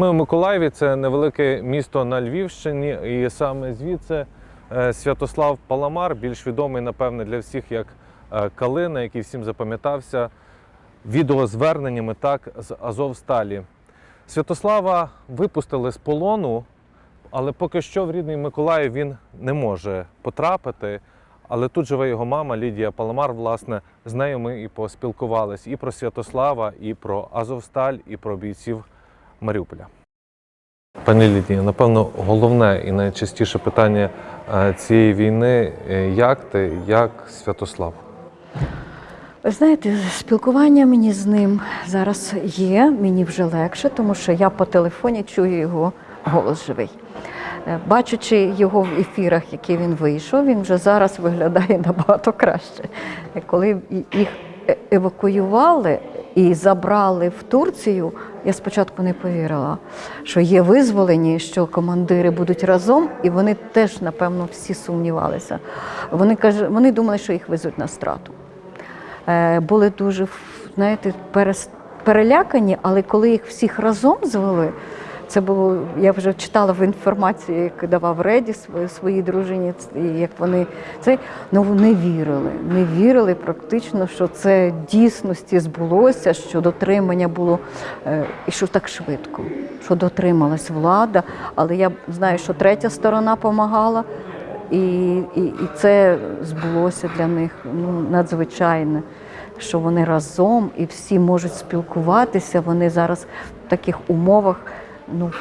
Ми у Миколаєві, це невелике місто на Львівщині, і саме звідси е, Святослав Паламар, більш відомий, напевне, для всіх як е, Калина, який всім запам'ятався відеозверненнями так з Азовсталі. Святослава випустили з полону, але поки що в рідний Миколаїв він не може потрапити. Але тут живе його мама Лідія Паламар. Власне, з нею ми і поспілкувались і про Святослава, і про Азовсталь, і про бійців Маріуполя. Пані Лідія, напевно, головне і найчастіше питання е, цієї війни: е, як ти, як Святослав? Ви знаєте, спілкування мені з ним зараз є, мені вже легше, тому що я по телефоні чую його голос живий. Е, Бачучи його в ефірах, які він вийшов, він вже зараз виглядає набагато краще. Коли їх евакуювали і забрали в Турцію, я спочатку не повірила, що є визволені, що командири будуть разом, і вони теж, напевно, всі сумнівалися. Вони каже, вони думали, що їх везуть на страту. Е, були дуже знаєте, перелякані, але коли їх всіх разом звели, це було, я вже читала в інформації, як давав Реді своїй, дружині, і як вони це ну вони вірили, не вірили практично, що це дійсності збулося, що дотримання було е, і що так швидко, що дотрималась влада. Але я знаю, що третя сторона допомагала. І, і, і це збулося для них ну, надзвичайне, що вони разом і всі можуть спілкуватися. Вони зараз в таких умовах, ну,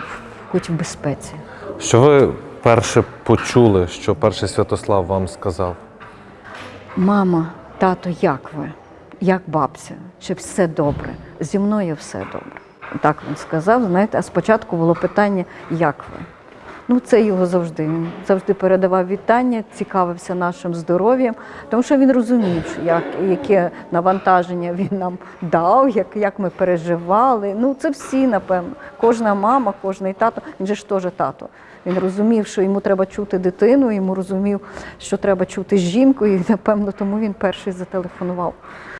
хоч в безпеці. Що ви перше почули, що перший Святослав вам сказав? Мама, тато, як ви? Як бабця? Чи все добре? Зі мною все добре. Так він сказав. Знаєте, а спочатку було питання, як ви? Ну, це його завжди. Він завжди передавав вітання, цікавився нашим здоров'ям, тому що він розумів, як, яке навантаження він нам дав, як, як ми переживали. Ну, це всі, напевно. Кожна мама, кожний тато, він же ж теж тато. Він розумів, що йому треба чути дитину, йому розумів, що треба чути жінку, і напевно тому він перший зателефонував.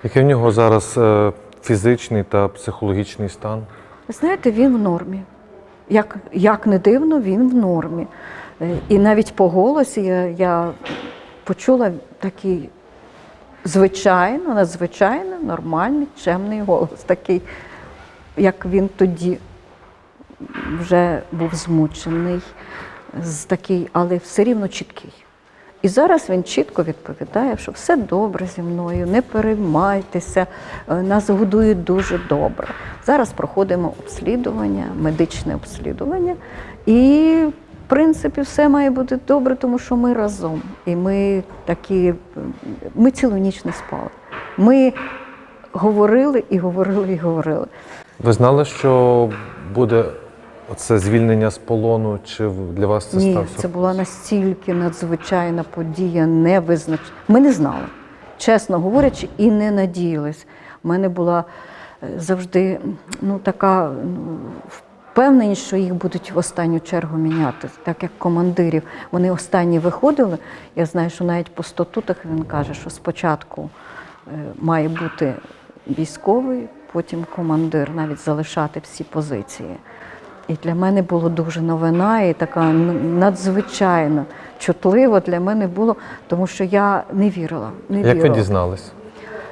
Який в нього зараз е, фізичний та психологічний стан? Знаєте, він в нормі. Як, як не дивно, він в нормі. Е, І навіть по голосі я, я почула такий звичайно, надзвичайно нормальний, чемний голос, такий, як він тоді вже був змучений, такий, але все рівно чіткий. І зараз він чітко відповідає, що все добре зі мною, не переймайтеся, е, нас годують дуже добре. Зараз проходимо обслідування, медичне обслідування, і в принципі все має бути добре, тому що ми разом. І ми такі, ми цілу ніч не спали. Ми говорили і говорили, і говорили. Ви знали, що буде оце звільнення з полону? Чи для вас це Ні, став це була настільки надзвичайна подія, невизнач... Ми не знали, чесно говорячи, і не надіялись. У мене була е, завжди ну, така ну, впевненість, що їх будуть в останню чергу міняти, так як командирів. Вони останні виходили. Я знаю, що навіть по статутах він каже, що спочатку е, має бути військовий, потім командир, навіть залишати всі позиції. І для мене було дуже новина і така надзвичайно чутлива для мене було, тому що я не вірила. Не Як ви вірила. дізнались?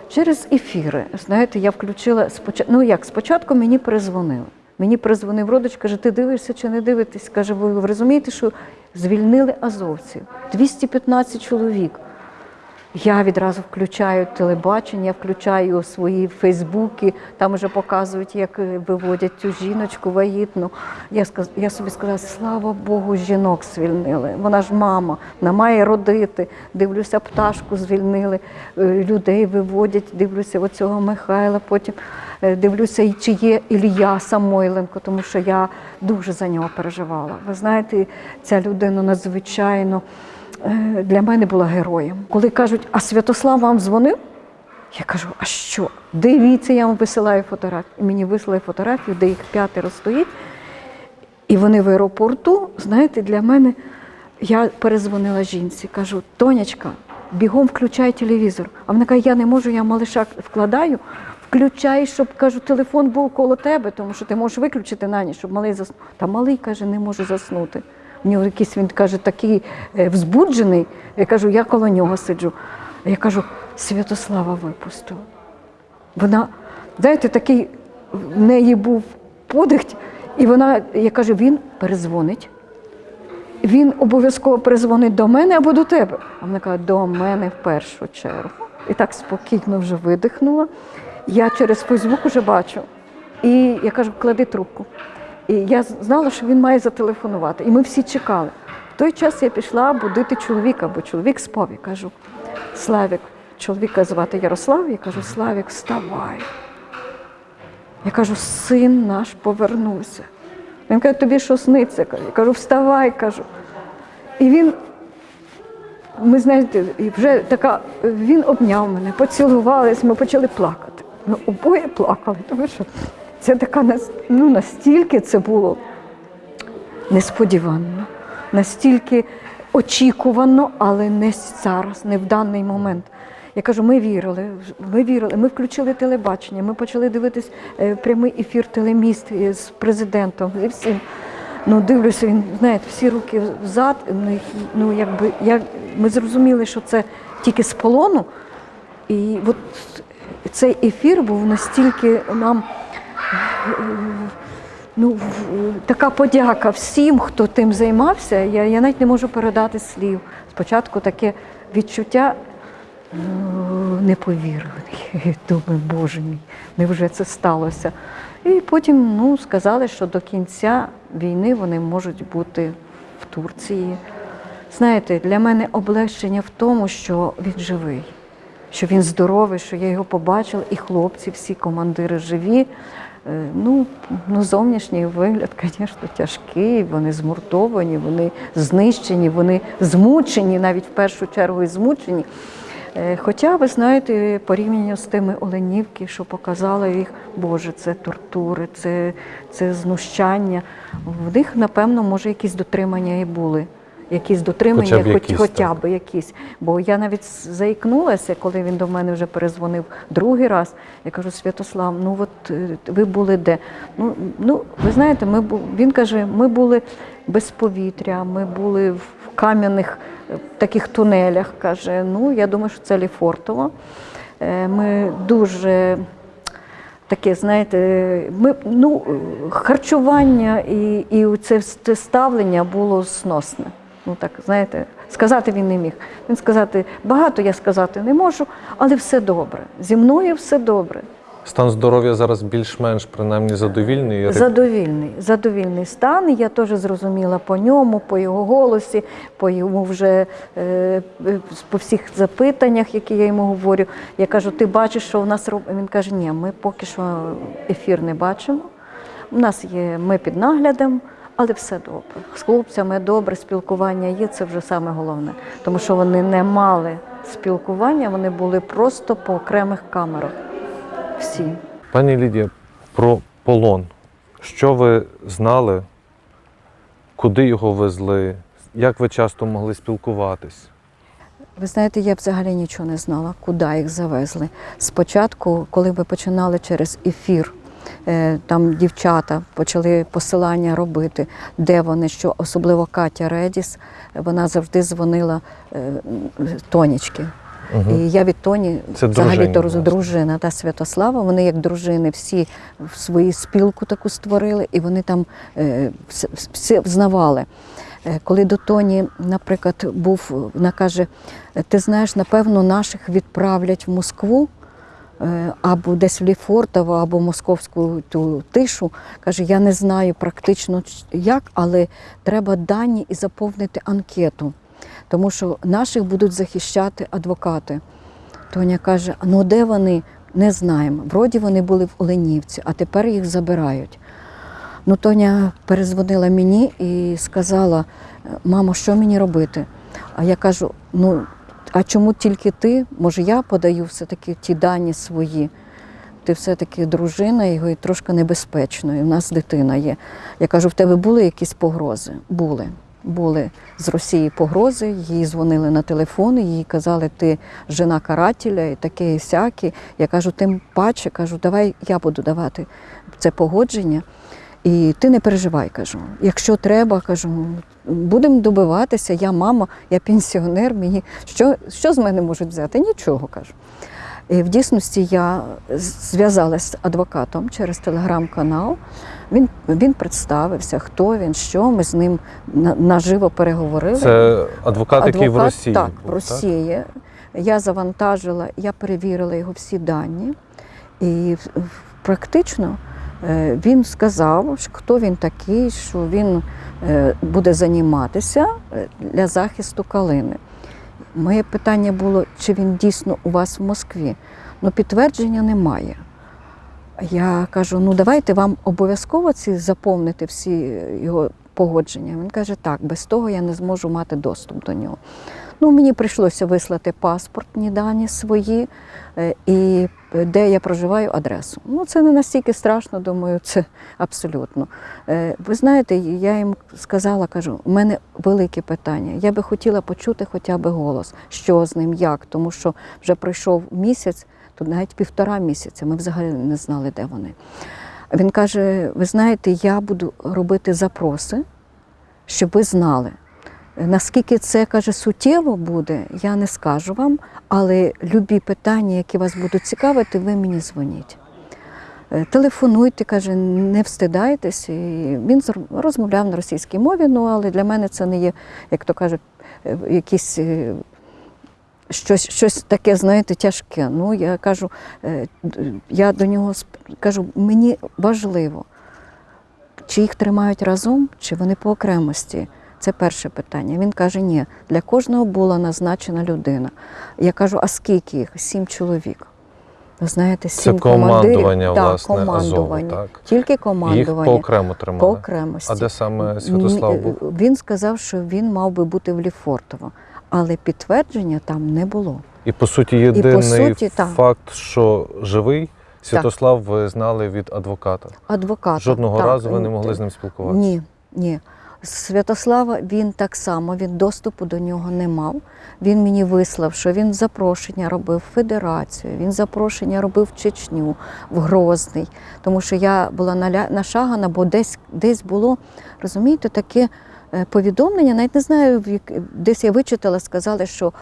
Через ефіри. Знаєте, я включила спочатку. Ну як, спочатку мені перезвонили. Мені перезвонив родич, каже, ти дивишся чи не дивитесь? Каже, ви, ви розумієте, що звільнили азовців? 215 чоловік. Я відразу включаю телебачення, включаю свої фейсбуки, там вже показують, як е, виводять цю жіночку вагітну. Я, сказ- я собі сказала, слава Богу, жінок звільнили. Вона ж мама, вона має родити. Дивлюся, пташку звільнили, е, людей виводять, дивлюся оцього Михайла, потім е, дивлюся, чи є Ілля Самойленко, тому що я дуже за нього переживала. Ви знаєте, ця людина надзвичайно для мене була героєм. Коли кажуть, а Святослав вам дзвонив? Я кажу, а що? Дивіться, я вам висилаю фотографію. І мені вислали фотографію, де їх п'ятеро стоїть. І вони в аеропорту, знаєте, для мене я перезвонила жінці, кажу, Тонячка, бігом включай телевізор. А вона каже, я не можу, я малиша вкладаю включай, щоб кажу, телефон був коло тебе, тому що ти можеш виключити на ніч, щоб малий заснув. Та малий каже, не може заснути. Нього якийсь він каже, такий е, взбуджений. Я кажу, я коло нього сиджу. Я кажу, Святослава випустила. Вона, знаєте, такий в неї був подих, і вона, я кажу, він перезвонить. Він обов'язково перезвонить до мене або до тебе. А вона каже, до мене в першу чергу. І так спокійно вже видихнула. Я через Фейсбук вже бачу. І я кажу, клади трубку. І я знала, що він має зателефонувати. І ми всі чекали. В той час я пішла будити чоловіка, бо чоловік спав. Я кажу, Славік, чоловіка звати Ярослав, я кажу, Славік, вставай. Я кажу, син наш повернувся. Він каже, тобі що сниться? Я кажу, вставай, кажу. І він, ми знаєте, вже така, він обняв мене, поцілувались, ми почали плакати. Ми обоє плакали, тому що це така ну, настільки це було несподівано, настільки очікувано, але не зараз, не в даний момент. Я кажу, ми вірили, ми вірили, ми включили телебачення, ми почали дивитись е, прямий ефір телеміст з президентом, зі всім. Ну, дивлюся, він, знаєте, всі руки взад. Ну, якби, я, ми зрозуміли, що це тільки з полону. І от цей ефір був настільки нам ну, така подяка всім, хто тим займався. Я, я навіть не можу передати слів. Спочатку таке відчуття не. Думаю, боже мій, невже це сталося? І потім ну, сказали, що до кінця війни вони можуть бути в Турції. Знаєте, для мене облегчення в тому, що він живий, що він здоровий, що я його побачила, і хлопці, всі командири живі. Е, Ну, ну, зовнішній вигляд, звісно, тяжкий, вони змуртовані, вони знищені, вони змучені, навіть в першу чергу і змучені. Е, Хоча, ви знаєте, порівняно з тими Оленівки, що показали їх, Боже, це тортури, це, це знущання. В них, напевно, може, якісь дотримання і були. Якісь дотримання, Хоча б хоч, якісь, хоча б якісь. Бо я навіть заікнулася, коли він до мене вже перезвонив другий раз. Я кажу, Святослав, ну от е, ви були де? Ну, ну ви знаєте, ми бу- він каже, ми були без повітря, ми були в кам'яних е, таких тунелях. Каже, ну я думаю, що це Ліфортово. Е, Ми дуже таке, знаєте, ми ну харчування і, і це ставлення було сносне. Ну так, знаєте, сказати він не міг. Він сказати, багато я сказати не можу, але все добре. Зі мною все добре. Стан здоров'я зараз більш-менш принаймні задовільний. Задовільний, задовільний стан. Я теж зрозуміла по ньому, по його голосі, по йому вже е, е, по всіх запитаннях, які я йому говорю. Я кажу, ти бачиш, що в нас робить? Він каже, ні, ми поки що ефір не бачимо. У нас є ми під наглядом, але все добре. З хлопцями добре, спілкування є, це вже саме головне. Тому що вони не мали спілкування, вони були просто по окремих камерах. Всі. Пані Лідія, про полон. Що ви знали? Куди його везли? Як ви часто могли спілкуватись? Ви знаєте, я взагалі нічого не знала, куди їх завезли. Спочатку, коли ми починали через ефір, там дівчата почали посилання робити, де вони, що особливо Катя Редіс, вона завжди дзвонила е, Тонічки. І я від Тоні Це взагалі то дружина та Святослава. Вони як дружини всі в свою спілку таку створили, і вони там е, все, все взнавали. Е, Коли до Тоні, наприклад, був, вона каже: ти знаєш, напевно, наших відправлять в Москву. Е, Або десь в Ліфортово, або московську ту тишу. Каже, я не знаю практично як, але треба дані і заповнити анкету, тому що наших будуть захищати адвокати. Тоня каже: ну де вони? Не знаємо. Вроді вони були в Оленівці, а тепер їх забирають. Ну, Тоня перезвонила мені і сказала: мамо, що мені робити? А я кажу: ну, а чому тільки ти? Може, я подаю все-таки ті дані свої. Ти все-таки дружина його і трошки небезпечно, і в нас дитина є. Я кажу, в тебе були якісь погрози? Були. були з Росії погрози, їй дзвонили на телефон, їй казали, ти жена карателя і таке і сяке. Я кажу, тим паче, кажу, давай я буду давати це погодження. І ти не переживай, кажу. Якщо треба, кажу, будемо добиватися, я мама, я пенсіонер, мені що, що з мене можуть взяти? Нічого кажу. І в дійсності я зв'язалася з адвокатом через телеграм-канал. Він, він представився, хто він, що. Ми з ним наживо переговорили. Це адвокат, який в Росії. Так, був, в Росії. Я завантажила, я перевірила його всі дані. І практично він сказав, хто він такий, що він е, буде займатися е, для захисту калини. Моє питання було, чи він дійсно у вас в Москві. Ну, підтвердження немає. Я кажу: ну давайте вам обов'язково ці заповнити всі його погодження. Він каже, так, без того я не зможу мати доступ до нього. Ну, мені прийшлося вислати паспортні дані свої е, і де я проживаю, адресу. Ну, це не настільки страшно, думаю, це абсолютно. Е, Ви знаєте, я їм сказала, кажу, у мене велике питання. Я би хотіла почути хоча б голос, що з ним, як, тому що вже пройшов місяць, то навіть півтора місяця. Ми взагалі не знали, де вони. Він каже: ви знаєте, я буду робити запроси, щоб ви знали. Наскільки це каже суттєво буде, я не скажу вам, але любі питання, які вас будуть цікавити, ви мені дзвоніть. Е, Телефонуйте, каже, не встидайтесь. І він розмовляв на російській мові, ну але для мене це не є, як то кажуть, е, якісь е, щось, щось таке, знаєте, тяжке. Ну, я кажу, я до нього кажу, мені важливо, чи їх тримають разом, чи вони по окремості. Це перше питання. Він каже, ні, для кожного була назначена людина. Я кажу, а скільки їх? Сім чоловік. Ви знаєте, Це сім командування, командирів. власне, так, Азову, так? Тільки Їх командування. поокремо тримали. по окремості. А де саме Святослав був? Він сказав, що він мав би бути в Ліфортово, але підтвердження там не було. І по суті, єдиний суті, так. факт, що живий, Святослав ви знали від адвоката. Адвоката. Жодного так, разу ви не могли з ним спілкуватися. Ні, ні. Святослава він так само, він доступу до нього не мав. Він мені вислав, що він запрошення робив в Федерацію, він запрошення робив в Чечню, в Грозний. Тому що я була нашагана, бо десь, десь було, розумієте, таке е, повідомлення, навіть не знаю, десь я вичитала, сказали, що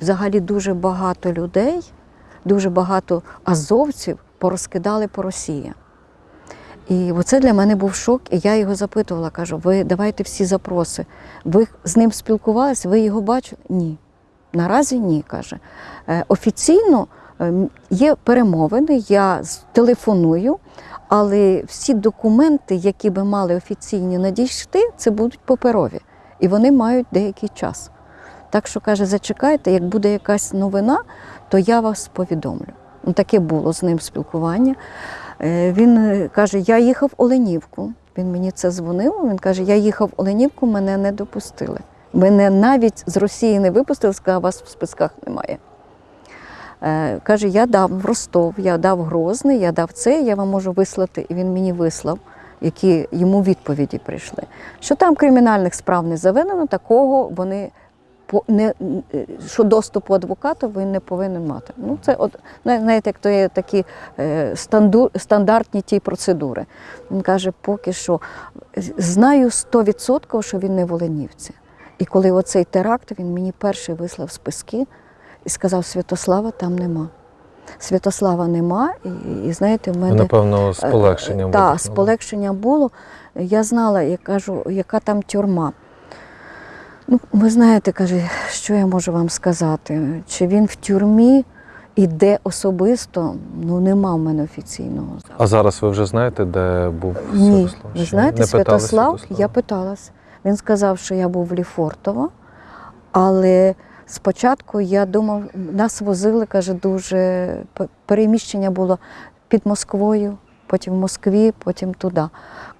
взагалі дуже багато людей, дуже багато азовців порозкидали по Росії. І оце для мене був шок. І я його запитувала, кажу, ви давайте всі запроси. Ви з ним спілкувалися, ви його бачили? Ні. Наразі ні, каже. Е, Офіційно е, є перемовини, я телефоную, але всі документи, які би мали офіційні надійшти, це будуть паперові. І вони мають деякий час. Так що каже, зачекайте, як буде якась новина, то я вас повідомлю. Ну, таке було з ним спілкування. Е, Він е, каже: я їхав в Оленівку. Він мені це дзвонив. Він каже: Я їхав в Оленівку, мене не допустили. Мене навіть з Росії не випустили, сказав, вас в списках немає. Е, Каже, я дав Ростов, я дав Грозний, я дав це, я вам можу вислати. І він мені вислав, які йому відповіді прийшли. Що там кримінальних справ не заведено, такого вони не е, що доступу адвоката він не повинен мати. Ну це от знаєте, як то є такі е, станду, стандартні ті процедури. Він каже, поки що знаю 100%, що він не в Оленівці. І коли оцей теракт, він мені перший вислав списки і сказав: Святослава там нема. Святослава нема, і, і знаєте, в мене напевно, з полегшенням. так, з полегшенням було. Я знала, я кажу, яка там тюрма. Ну, ви знаєте, каже, що я можу вам сказати? Чи він в тюрмі і де особисто? Ну, нема в мене офіційного. А зараз ви вже знаєте, де був Ні, Святослав? ви знаєте, не питали Святослав, я питалась. Він сказав, що я був в Ліфортово, але спочатку я думав, нас возили, каже, дуже переміщення було під Москвою, потім в Москві, потім туди.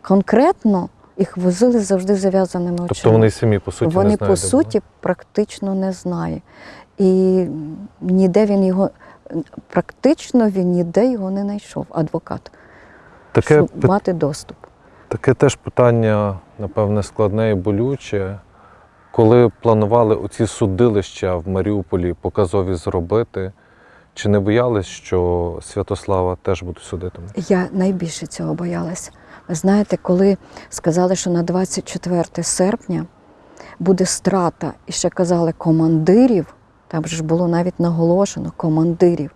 Конкретно їх возили завжди зав'язаними очима. Тобто вони самі по суті Вони не знають, по суті практично не знають. І ніде він його, практично він ніде його не знайшов, адвокат, таке, щоб мати доступ. Таке теж питання, напевне, складне і болюче. Коли планували оці судилища в Маріуполі показові зробити, чи не боялись, що Святослава теж будуть судити? Я найбільше цього боялася. Знаєте, коли сказали, що на 24 серпня буде страта, і ще казали командирів, там ж було навіть наголошено командирів.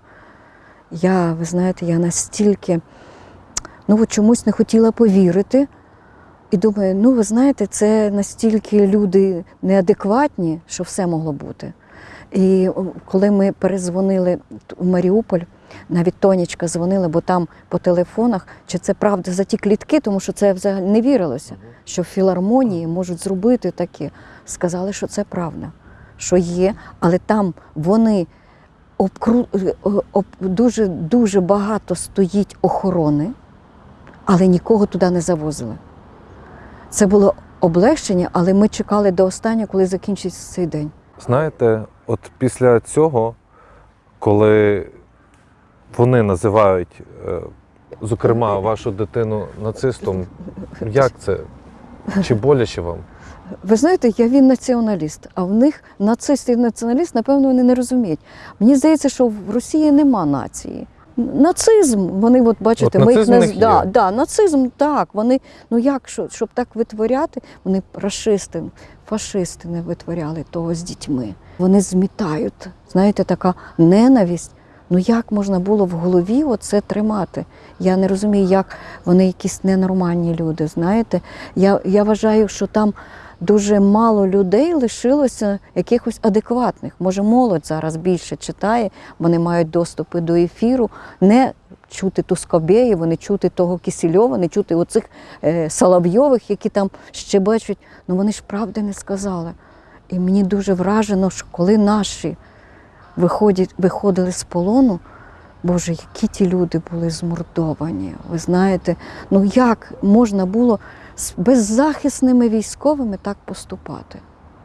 Я, ви знаєте, я настільки ну, чомусь не хотіла повірити. І думаю, ну ви знаєте, це настільки люди неадекватні, що все могло бути. І коли ми перезвонили у Маріуполь, навіть Тонічка дзвонила, бо там по телефонах, чи це правда за ті клітки, тому що це взагалі не вірилося, що в філармонії можуть зробити таке. Сказали, що це правда, що є, але там вони обкру... е, об... дуже, дуже багато стоїть охорони, але нікого туди не завозили. Це було облегчення, але ми чекали до останнього, коли закінчиться цей день. Знаєте, от після цього, коли вони називають, е, зокрема, вашу дитину нацистом, як це? Чи боляче вам? Ви знаєте, я він націоналіст, а в них нацист і націоналіст, напевно, вони не розуміють. Мені здається, що в Росії нема нації. Нацизм, вони от бачите, От ми їх наз... них да, да, нацизм, так. Вони ну як що, щоб так витворяти, вони рашисти, фашисти не витворяли того з дітьми. Вони змітають. Знаєте, така ненависть. Ну як можна було в голові оце тримати? Я не розумію, як вони якісь ненормальні люди. Знаєте, я, я вважаю, що там дуже мало людей лишилося якихось адекватних. Може, молодь зараз більше читає, вони мають доступи до ефіру, не чути Тускобєєва, не чути того Кисельова, не чути оцих е, Соловйових, які там щебечуть. Ну вони ж правди не сказали. І мені дуже вражено, що коли наші виходили з полону, Боже, які ті люди були змордовані. Ви знаєте, ну як можна було з беззахисними військовими так поступати?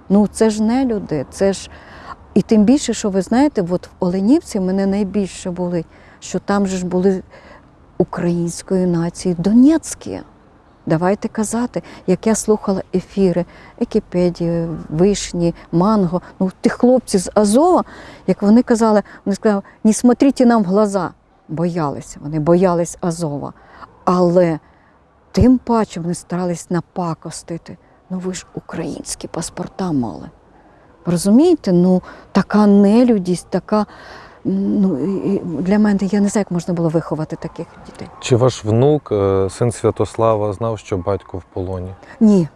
Ну це ж не люди, це ж. І тим більше, що ви знаєте, от в Оленівці мене найбільше болить, що там же ж були української нації Донецькі. Давайте казати, як я слухала ефіри, Екіпедії, Вишні, Манго, ну тих хлопців з Азова, як вони казали, вони сказали, не смотрите нам в глаза. Боялися, вони боялись Азова. Але тим паче вони старались напакостити. Ну ви ж українські паспорта мали. Розумієте? Ну, така нелюдість, така. Ну, і- для мене я не знаю, як можна було виховати таких дітей. Чи ваш внук, е, син Святослава, знав, що батько в полоні? Ні.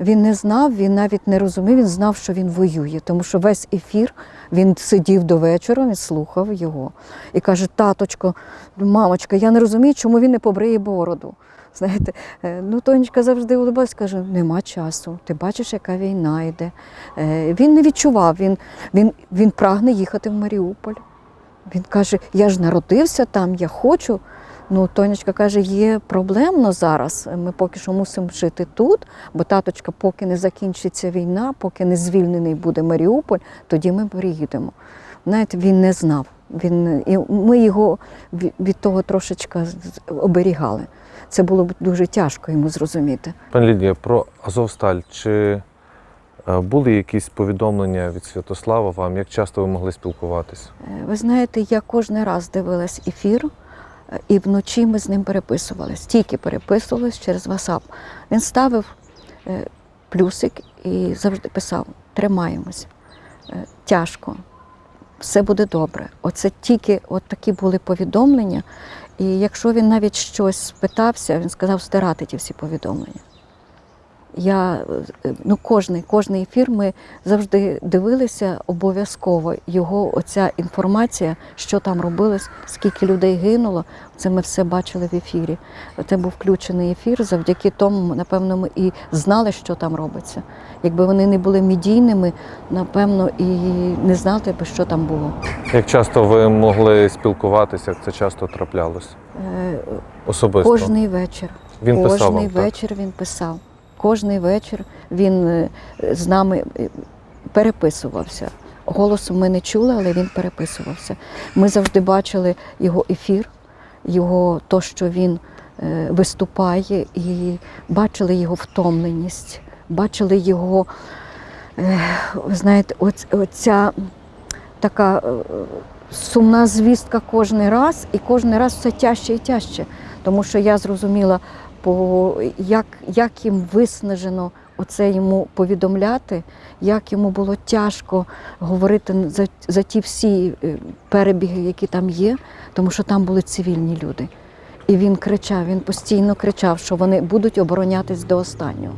Він не знав, він навіть не розумів, він знав, що він воює, тому що весь ефір він сидів до вечора, він слухав його і каже: Таточко, мамочка, я не розумію, чому він не побриє бороду. Знаєте, е, ну Тонечка завжди улибалась, каже, нема часу. Ти бачиш, яка війна йде. Е, Він не відчував, він, він, він прагне їхати в Маріуполь. Він каже: Я ж народився там, я хочу. Ну, Тонечка каже, є проблемно зараз. Ми поки що мусимо жити тут, бо таточка, поки не закінчиться війна, поки не звільнений буде Маріуполь, тоді ми приїдемо. Знаєте, він не знав. Він, і ми його від того з- оберігали. Це було б дуже тяжко йому зрозуміти. Пані Лідія, про Азовсталь. Чи були якісь повідомлення від Святослава вам? Як часто ви могли спілкуватися? Е, Ви знаєте, я кожен раз дивилась ефір, е, і вночі ми з ним переписувались. Тільки переписувались через WhatsApp. Він ставив е, плюсик і завжди писав: тримаємось, е, тяжко, все буде добре. Оце тільки от такі були повідомлення. І якщо він навіть щось спитався, він сказав стирати ті всі повідомлення. Я е, ну, кожний, кожний ефір ми завжди дивилися обов'язково його оця інформація, що там робилось, скільки людей гинуло. Це ми все бачили в ефірі. Це був включений ефір. Завдяки тому, напевно, ми і знали, що там робиться. Якби вони не були медійними, напевно, і не знали би, що там було. Як часто ви могли спілкуватися, як це часто траплялось? Е, Особисто? Кожний вечір. Він писав Кожний вам, так? вечір він писав. Кожний вечір він е, з нами е, переписувався. Голосу ми не чули, але він переписувався. Ми завжди бачили його ефір, його то, що він е, виступає, і бачили його втомленість, бачили його, знаєте, оця така сумна звістка кожен раз, і кожен раз все тяжче і тяжче. Тому що я зрозуміла, по, як, як їм виснажено оце йому повідомляти, як йому було тяжко говорити за, за ті всі е, перебіги, які там є, тому що там були цивільні люди. І він кричав, він постійно кричав, що вони будуть оборонятись до останнього.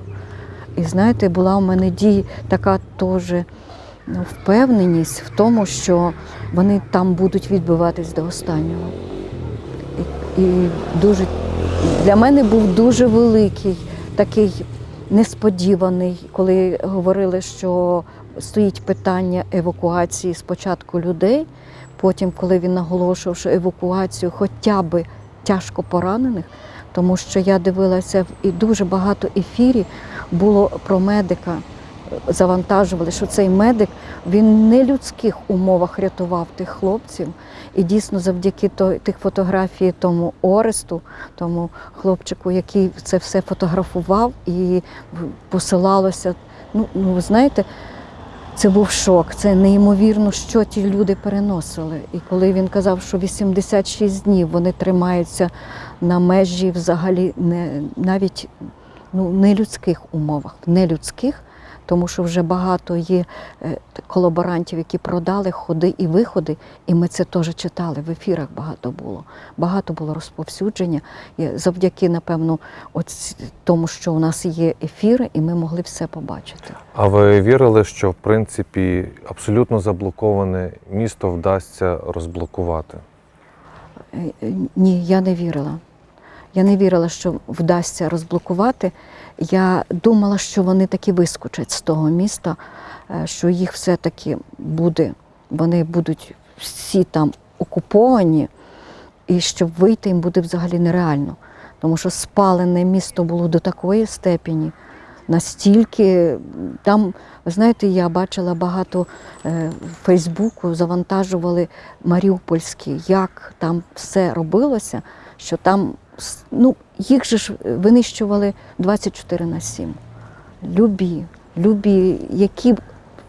І знаєте, була у мене дій така теж ну, впевненість в тому, що вони там будуть відбиватись до останнього. І, дуже для мене був дуже великий такий несподіваний, коли говорили, що стоїть питання евакуації спочатку людей. Потім, коли він наголошував, що евакуацію хоча б тяжко поранених, тому що я дивилася і дуже багато ефірів було про медика. Завантажували, що цей медик він в нелюдських умовах рятував тих хлопців. І дійсно, завдяки тих фотографій тому Оресту, тому хлопчику, який це все фотографував і посилалося. Ну, ну ви знаєте, це був шок. Це неймовірно, що ті люди переносили. І коли він казав, що 86 днів вони тримаються на межі взагалі не навіть ну, нелюдських умовах, нелюдських, тому що вже багато є е, колаборантів, які продали ходи і виходи, і ми це теж читали. В ефірах багато було. Багато було розповсюдження. І завдяки, напевно, от тому, що у нас є ефіри, і ми могли все побачити. А ви вірили, що в принципі абсолютно заблоковане місто вдасться розблокувати? Е, е, Ні, я не вірила. Я не вірила, що вдасться розблокувати. Я думала, що вони таки вискочать з того міста, е, що їх все-таки буде, вони будуть всі там окуповані, і щоб вийти їм буде взагалі нереально. Тому що спалене місто було до такої степені, настільки там, ви знаєте, я бачила багато е, в Фейсбуку, завантажували Маріупольські, як там все робилося, що там ну, їх же ж винищували 24 на 7. Любі, любі, які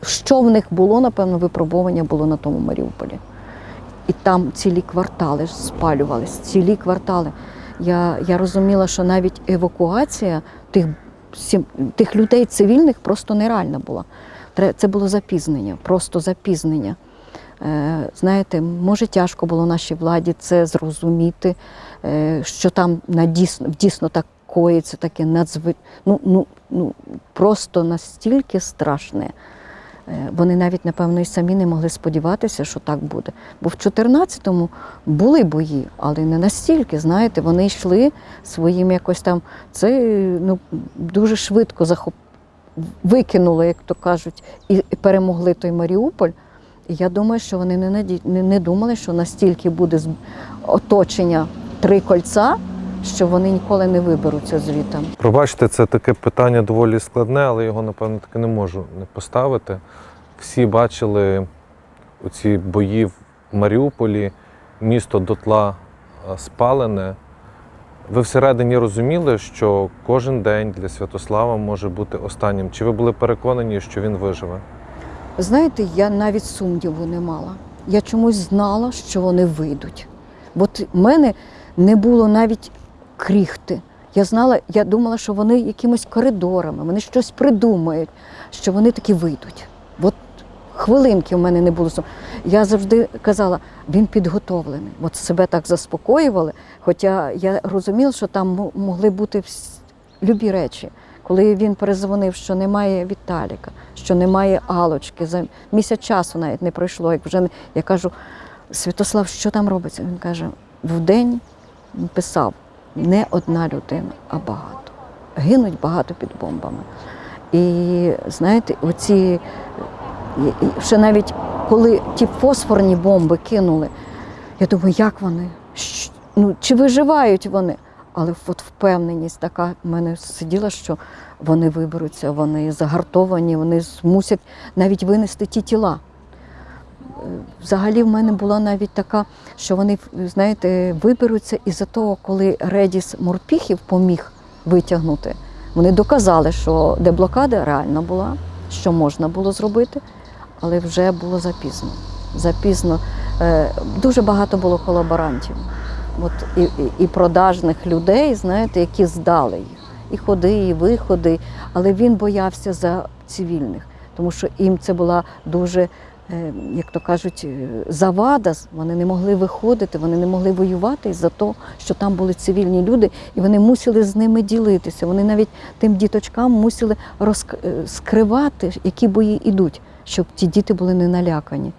що в них було, напевно, випробування було на тому Маріуполі. І там цілі квартали спалювались, цілі квартали. Я, я розуміла, що навіть евакуація тих, тих людей цивільних просто нереальна була. Це було запізнення, просто запізнення. Е, Знаєте, може тяжко було нашій владі це зрозуміти, е, що там на дійсно, так коїться таке надзви... ну, ну, ну, просто настільки страшне. Е, Вони навіть, напевно, і самі не могли сподіватися, що так буде. Бо в 14-му були бої, але не настільки. Знаєте, вони йшли своїм якось там. Це ну, дуже швидко захоп... викинули, як то кажуть, і перемогли той Маріуполь. І я думаю, що вони не, наді... не думали, що настільки буде оточення три кольця, що вони ніколи не виберуться звідти. Пробачте, це таке питання доволі складне, але його, напевно, таки не можу не поставити. Всі бачили оці бої в Маріуполі, місто дотла е, спалене. Ви всередині розуміли, що кожен день для Святослава може бути останнім. Чи ви були переконані, що він виживе? Знаєте, я навіть сумніву не мала. Я чомусь знала, що вони вийдуть. Бо в мене не було навіть кріхти. Я знала, я думала, що вони якимось коридорами, вони щось придумають, що вони таки вийдуть. От хвилинки в мене не було. Я завжди казала, він підготовлений. От себе так заспокоювали. Хоча я розуміла, що там могли бути любі речі. Коли він перезвонив, що немає Віталіка, що немає Алочки, за місяць часу навіть не пройшло. Як вже я кажу, Святослав, що там робиться? Він каже, вдень писав не одна людина, а багато. Гинуть багато під бомбами. І знаєте, оці ще навіть коли ті фосфорні бомби кинули, я думаю, як вони? Ну, чи виживають вони? Але от впевненість така в мене сиділа, що вони виберуться, вони загартовані, вони змусять навіть винести ті тіла. Взагалі в мене була навіть така, що вони, знаєте, виберуться із-за того, коли Редіс Морпіхів поміг витягнути. Вони доказали, що деблокада реальна була, що можна було зробити, але вже було запізно. Запізно. Е, Дуже багато було колаборантів. От і, і, і продажних людей, знаєте, які здали їх. І ходи, і виходи. Але він боявся за цивільних, тому що їм це була дуже, як то кажуть, е, завада. Вони не могли виходити, вони не могли воювати із-за того, що там були цивільні люди, і вони мусили з ними ділитися. Вони навіть тим діточкам мусили розк... е, які бої йдуть, щоб ті діти були не налякані.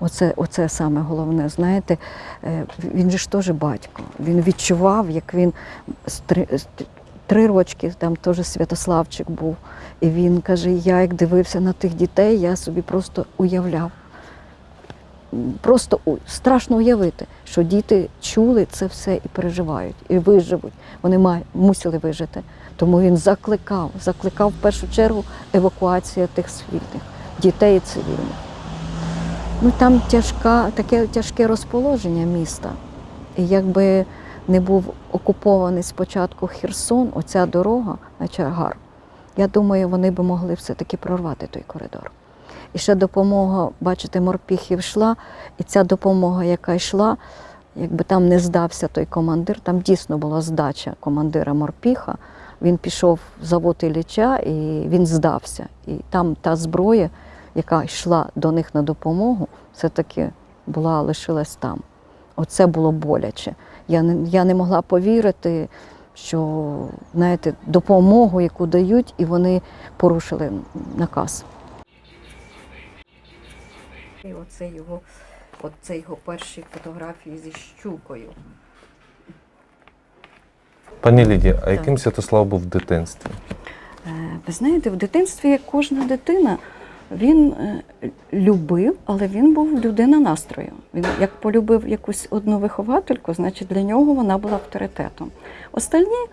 Оце, оце саме головне. Знаєте, Е, він же ж теж батько. Він відчував, як він три, рочки, там теж Святославчик був. І він каже: я як дивився на тих дітей, я собі просто уявляв. Просто страшно уявити, що діти чули це все і переживають, і виживуть. Вони май- мусили вижити. Тому він закликав, закликав в першу чергу евакуація тих цивільних, дітей і цивільних. Ну там тяжка, таке тяжке розположення міста. І якби не був окупований спочатку Херсон, оця дорога на Чаргар, я думаю, вони би могли все-таки прорвати той коридор. І ще допомога, бачите, морпіхів йшла, і ця допомога, яка йшла, якби там не здався той командир, там дійсно була здача командира морпіха. Він пішов в завод Ілліча і він здався. І там та зброя, яка йшла до них на допомогу, все-таки була лишилась там. Оце було боляче. Я не, я не могла повірити, що знаєте, допомогу, яку дають, і вони порушили наказ. І оце його, оце його перші фотографії зі щукою. Пані Лідія, а яким Святослав був в дитинстві? Е, Ви знаєте, в дитинстві, як кожна дитина, він е, любив, але він був людина настрою. Він як полюбив якусь одну виховательку, значить для нього вона була авторитетом. Остальні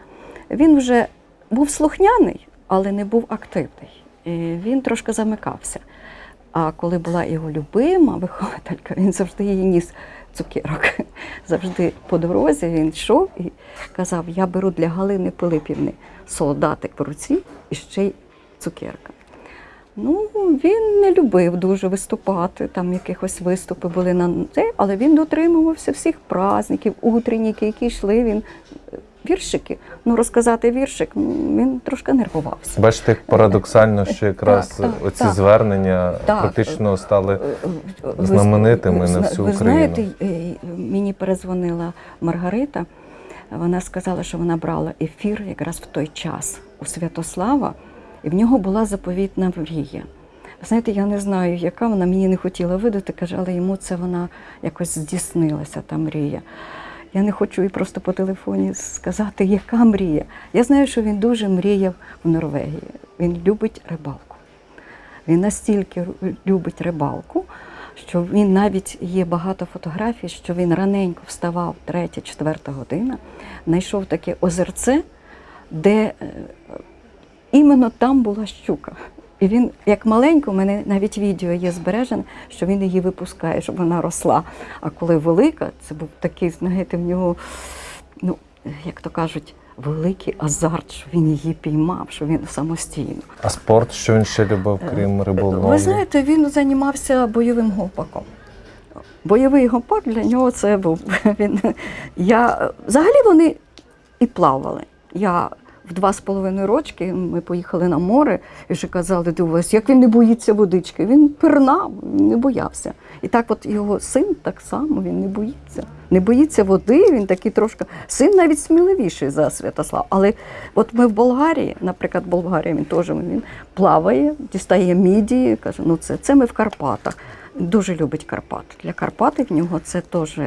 він вже був слухняний, але не був активний. І він трошки замикався. А коли була його любима вихователька, він завжди їй ніс цукерок. Завжди по дорозі він йшов і казав: Я беру для Галини Пилипівни солдатик в руці і ще й цукерка. Ну, він не любив дуже виступати, там якихось виступи були на це, але він дотримувався всіх праздників, утренніки, які йшли. Він е, віршики. Ну, розказати віршик, він трошки нервувався. Бачите, парадоксально, що якраз Так, так, оці так. звернення Так. практично стали Ви- знаменитими ви, на всю ви Україну. знаєте, е, мені перезвонила Маргарита. Вона сказала, що вона брала ефір якраз в той час у Святослава, і в нього була заповітна мрія. Знаєте, я не знаю, яка вона мені не хотіла видати, каже, але йому це вона якось здійснилася, та мрія. Я не хочу їй просто по телефоні сказати, яка мрія. Я знаю, що він дуже мріяв в Норвегії. Він любить рибалку. Він настільки любить рибалку, що він навіть є багато фотографій, що він раненько вставав, третя, четверта година, знайшов таке озерце, де е, іменно там була щука. І він, як маленько, у мене навіть відео є збережене, що він її випускає, щоб вона росла. А коли велика, це був такий, знаєте, в нього, ну, як то кажуть, великий азарт, що він її піймав, що він самостійно. А спорт, що він ще любив, крім риболовлі? Ви знаєте, він займався бойовим гопаком. Бойовий гопак для нього це був. Він, я, взагалі вони і плавали. Я в два з половиною рочки ми поїхали на море і вже казали, дивись, як він не боїться водички. Він пирнав, не боявся. І так от його син так само, він не боїться. Не боїться води, він такий трошки. Син навіть сміливіший за Святослав. Але от ми в Болгарії, наприклад, в Болгарії він теж він плаває, дістає мідії, каже, ну це, це ми в Карпатах. Дуже любить Карпат. Для Карпати в нього це теж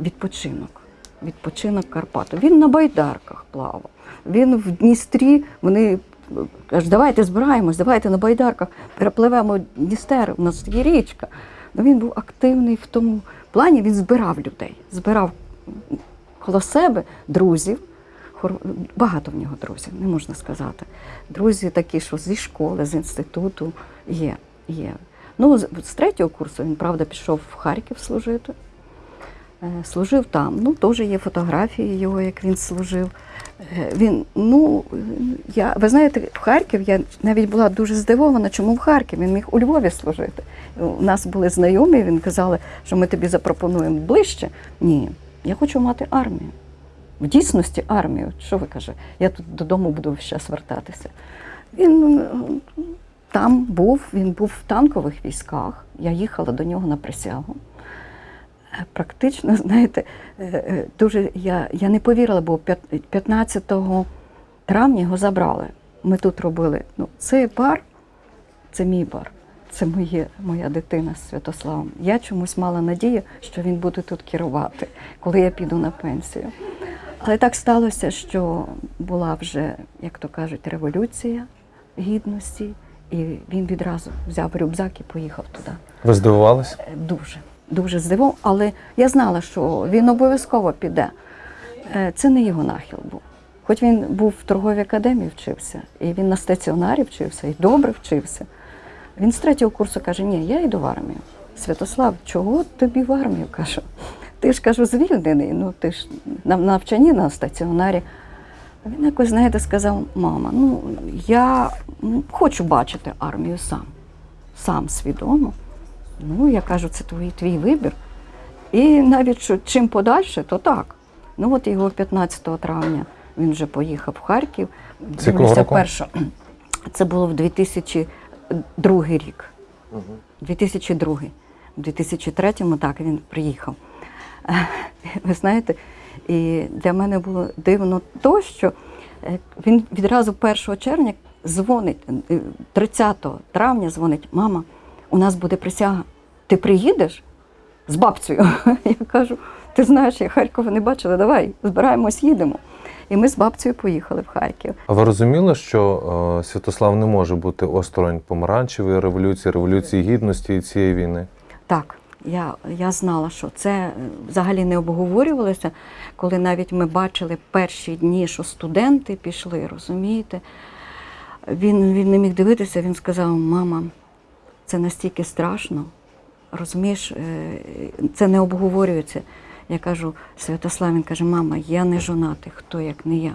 відпочинок. Відпочинок Карпату. Він на байдарках плавав. Він в Дністрі, вони кажуть, давайте збираємось, давайте на байдарках перепливемо Дністер, у нас є річка. Ну, він був активний в тому плані, він збирав людей, збирав коло себе друзів. Багато в нього друзів, не можна сказати. Друзі такі, що зі школи, з інституту є. є. Ну, з третього курсу він, правда, пішов в Харків служити. Е, Служив там. Ну, теж є фотографії його, як він служив. Е, Він, ну, я, ви знаєте, в Харків я навіть була дуже здивована, чому в Харків він міг у Львові служити. У нас були знайомі, він казали, що ми тобі запропонуємо ближче. Ні, я хочу мати армію. В дійсності армію. Що ви каже? Я тут додому буду час вертатися. Він е, там був, він був в танкових військах. Я їхала до нього на присягу. Практично, знаєте, е, е, дуже я, я не повірила, бо 15 травня його забрали. Ми тут робили. Ну, цей бар, це мій бар. Це моє, моя дитина з Святославом. Я чомусь мала надію, що він буде тут керувати, коли я піду на пенсію. Але так сталося, що була вже, як то кажуть, революція гідності, і він відразу взяв рюкзак і поїхав туди. Ви здивувалися? Е, Дуже, дуже здивував, але я знала, що він обов'язково піде. Е, Це не його нахил був. Хоч він був в торговій академії вчився, і він на стаціонарі вчився, і добре вчився. Він з третього курсу каже: Ні, я йду в армію. Святослав, чого тобі в армію? кажу. Ти ж кажу, звільнений, ну ти ж на на навчанні на стаціонарі. Він якось, знаєте, сказав, мама, ну я хочу бачити армію сам, сам свідомо. Ну, я кажу, це твій, твій вибір. І навіть що чим подальше, то так. Ну от його 15 травня він вже поїхав в Харків. Дивлюся, перше, це було в 2002 рік. 2002. В 2003-му так він приїхав. Е, Ви знаєте, і для мене було дивно то, що е, він відразу 1 червня дзвонить, е, 30 травня дзвонить, мама, у нас буде присяга. Ти приїдеш з бабцею? Я кажу, ти знаєш, я Харкова не бачила, давай, збираємось, їдемо. І ми з бабцею поїхали в Харків. А ви розуміли, що е, Святослав не може бути осторонь помаранчевої революції, революції гідності і цієї війни? Так, я, я знала, що це е, взагалі не обговорювалося, коли навіть ми бачили перші дні, що студенти пішли, розумієте? Він, він не міг дивитися, він сказав: мама, це настільки страшно, розумієш, е, це не обговорюється. Я кажу, Святослав, він каже, мама, я не жонатий, хто як не я.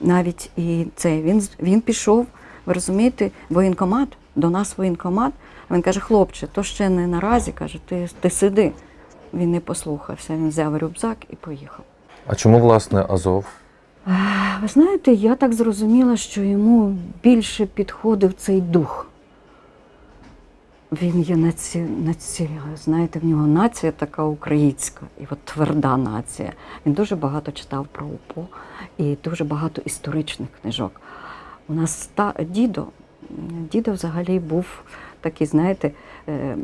Навіть і це він, він пішов, ви розумієте, воєнкомат, до нас воєнкомат. Він каже, хлопче, то ще не наразі, каже, ти, ти сиди. Він не послухався, він взяв рюкзак і поїхав. А чому власне Азов? Ви знаєте, я так зрозуміла, що йому більше підходив цей дух. Він є наці... наці... знаєте, в нього нація така українська, і от тверда нація. Він дуже багато читав про УПО і дуже багато історичних книжок. У нас ста... дідо, дідо взагалі був такий, знаєте, е, е,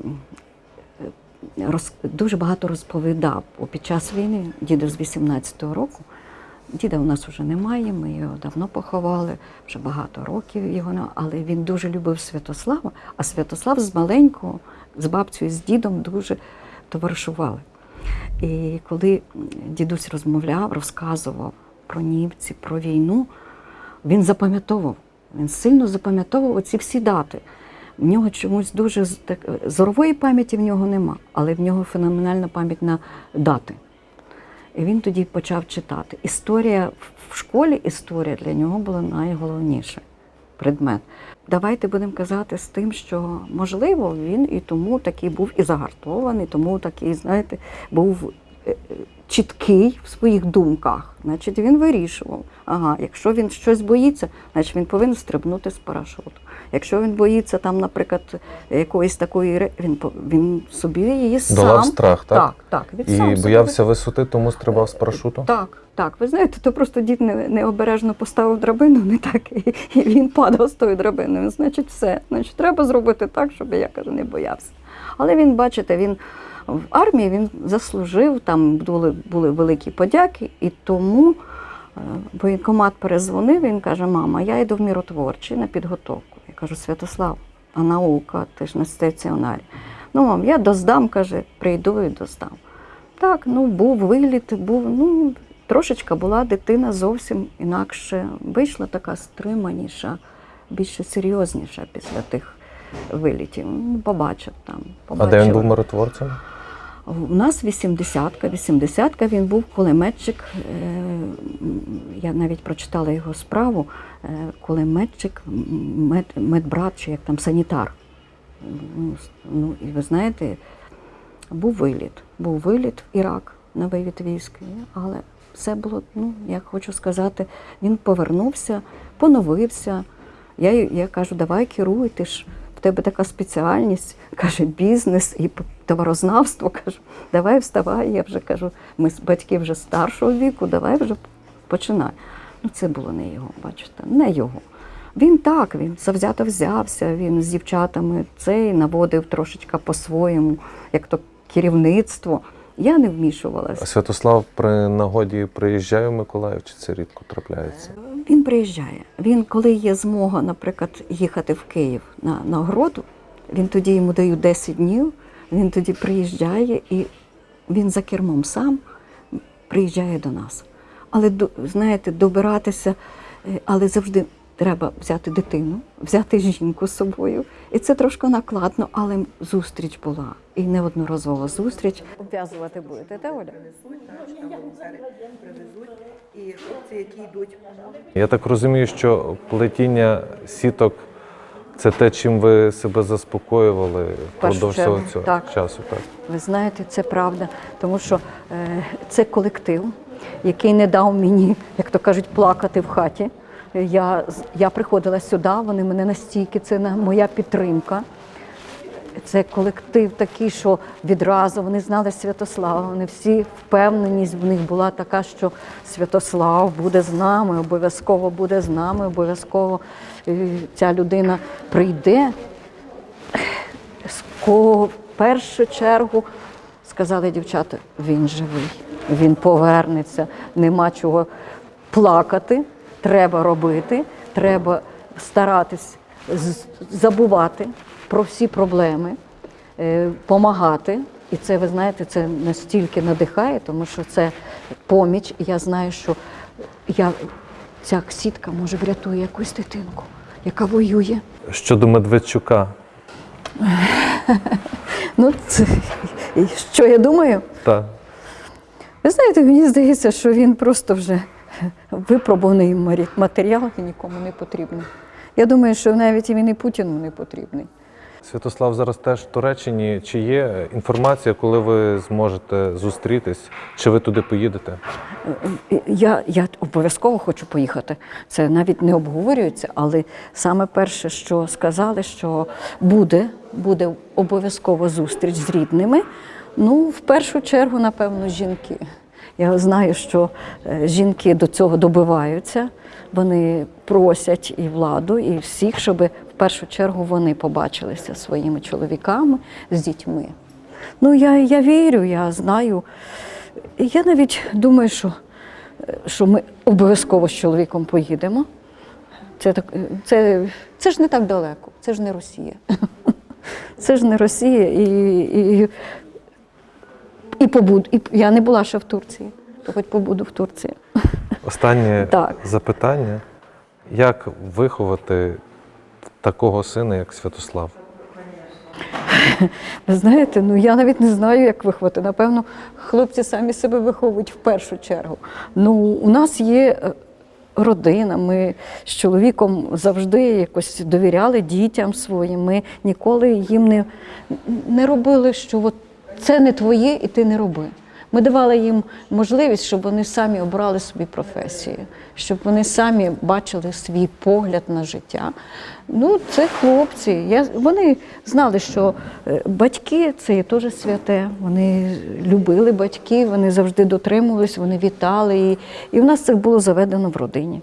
роз... дуже багато розповідав. Під час війни, дідо з 18-го року, Діда у нас вже немає, ми його давно поховали, вже багато років його але він дуже любив Святослава, а Святослав з маленького, з бабцею, з дідом дуже товаришували. І коли дідусь розмовляв, розказував про німці, про війну, він запам'ятовував, він сильно запам'ятовував оці всі дати. В нього чомусь дуже так, зорової пам'яті в нього нема, але в нього феноменальна пам'ять на дати. І він тоді почав читати. Історія в школі, історія для нього була найголовніше предмет. Давайте будемо казати з тим, що можливо він і тому такий був і загартований, тому такий, знаєте, був е, е, чіткий в своїх думках. Значить, він вирішував. Ага, якщо він щось боїться, значить він повинен стрибнути з парашуту. Якщо він боїться там, наприклад, якоїсь такої він він собі її сам Долав страх, так? так, так він сам І собі боявся висоти, тому стрибав з парашуту? так, так. Ви знаєте, то просто дід не, необережно поставив драбину, не так, і, і він падав з тою драбиною. Значить, все. Значить, треба зробити так, щоб я кажу, не боявся. Але він, бачите, він в армії він заслужив, там були, були великі подяки, і тому е, воєнкомат перезвонив, він каже: Мама, я йду в міротворчий на підготовку. Я кажу, Святослав, а наука, ти ж на стаціонарі. Ну, мам, я доздам, каже, прийду і доздам. Так, ну був виліт, був, ну, трошечка була дитина зовсім інакше. Вийшла така стриманіша, більше серйозніша після тих вилітів. Ну, Побачив там. А де він був миротворцем? У нас 80-ка, 80-ка він був кулеметчик. е, Я навіть прочитала його справу. е, Кулеметчик, мед, медбрат чи як там санітар. Ну, Ну, і ви знаєте, був виліт. Був виліт в Ірак на вивід військ, але все було, ну, як хочу сказати, він повернувся, поновився. Я, я кажу, давай керуй, ти ж в тебе така спеціальність, каже, бізнес і товарознавство. Кажу, давай вставай. Я вже кажу, ми батьки вже старшого віку, давай вже починай. Ну, це було не його, бачите, не його. Він так, він завзято взявся, він з дівчатами цей наводив трошечки по-своєму, як то керівництво. Я не А вмішувалася. Святослав при нагоді приїжджає в Миколаїв, чи це рідко трапляється? Він приїжджає. Він, коли є змога, наприклад, їхати в Київ на нагороду, він тоді йому дають 10 днів, він тоді приїжджає і він за кермом сам приїжджає до нас. Але знаєте, добиратися, е, але завжди треба взяти дитину, взяти жінку з собою. І це трошки накладно, але зустріч була. І неодноразова зустріч. Обв'язувати будете, так, Оля? і хлопці, які йдуть Я так розумію, що плетіння сіток це те, чим ви себе заспокоювали впродовж цього так. часу. Так. Ви знаєте, це правда, тому що е, це колектив, який не дав мені, як то кажуть, плакати в хаті. Я, я приходила сюди, вони мене настільки, це моя підтримка. Це колектив такий, що відразу вони знали Святослава. Вони всі впевненість в них була така, що Святослав буде з нами, обов'язково буде з нами, обов'язково е, ця людина прийде. В першу чергу сказали дівчата, він живий, він повернеться, нема чого плакати, треба робити, треба старатись забувати про всі проблеми, допомагати. І це, ви знаєте, це настільки надихає, тому що це поміч. І я знаю, що я, ця сітка може врятує якусь дитинку, яка воює. Щодо Медведчука, Ну, це, що я думаю? та Ви знаєте, мені здається, що він просто вже випробуваний матеріал і нікому не потрібний. Я думаю, що навіть він і Путіну не потрібний. Святослав зараз теж в Туреччині. Чи є інформація, коли ви зможете зустрітись? Чи ви туди поїдете? Я, я обов'язково хочу поїхати. Це навіть не обговорюється, але саме перше, що сказали, що буде, буде обов'язково зустріч з рідними. Ну, в першу чергу, напевно, жінки. Я знаю, що е, жінки до цього добиваються. Вони просять і владу, і всіх, щоб в першу чергу вони побачилися своїми чоловіками, з дітьми. Ну, я, я вірю, я знаю. Я навіть думаю, що, е, що ми обов'язково з чоловіком поїдемо. Це, так, е, це, це ж не так далеко, це ж не Росія. Це ж не Росія. І, і, і побуду. І я не була ще в Турції, то хоч побуду в Турції. Останнє Так. запитання: як виховати такого сина, як Святослав? Ви знаєте, ну я навіть не знаю, як виховати. Напевно, хлопці самі себе виховують в першу чергу. Ну, у нас є е, родина. Ми з чоловіком завжди якось довіряли дітям своїм. Ми ніколи їм не, не робили, що от це не твоє, і ти не роби. Ми давали їм можливість, щоб вони самі обрали собі професію, щоб вони самі бачили свій погляд на життя. Ну, це хлопці. Я, вони знали, що е, батьки це є теж святе. Вони любили батьків, вони завжди дотримувались, вони вітали. І, і в нас це було заведено в родині.